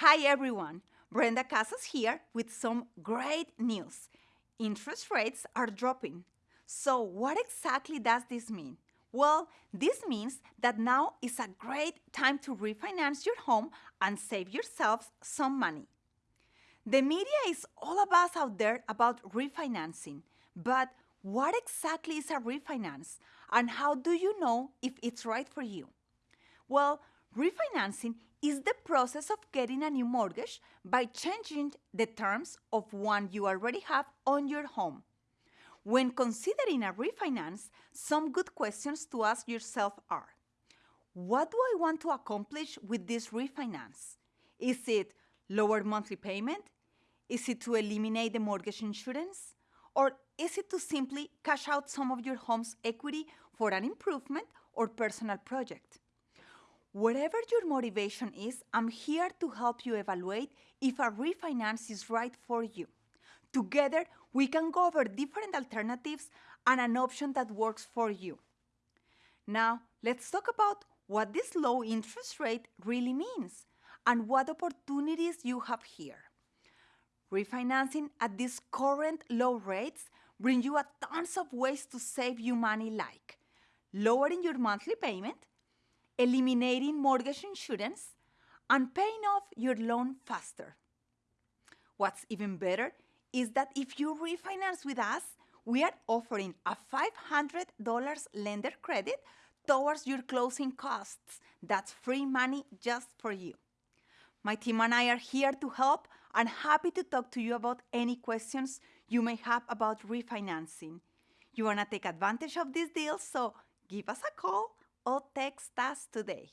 Hi everyone, Brenda Casas here with some great news. Interest rates are dropping. So, what exactly does this mean? Well, this means that now is a great time to refinance your home and save yourselves some money. The media is all about out there about refinancing, but what exactly is a refinance and how do you know if it's right for you? Well, refinancing is the process of getting a new mortgage by changing the terms of one you already have on your home. When considering a refinance, some good questions to ask yourself are What do I want to accomplish with this refinance? Is it lower monthly payment? Is it to eliminate the mortgage insurance? Or is it to simply cash out some of your home's equity for an improvement or personal project? Whatever your motivation is, I'm here to help you evaluate if a refinance is right for you. Together, we can go over different alternatives and an option that works for you. Now, let's talk about what this low interest rate really means and what opportunities you have here. Refinancing at these current low rates bring you a tons of ways to save you money like lowering your monthly payment, eliminating mortgage insurance, and paying off your loan faster. What's even better is that if you refinance with us, we are offering a $500 lender credit towards your closing costs. That's free money just for you. My team and I are here to help and happy to talk to you about any questions you may have about refinancing. You want to take advantage of this deal, so give us a call or text us today.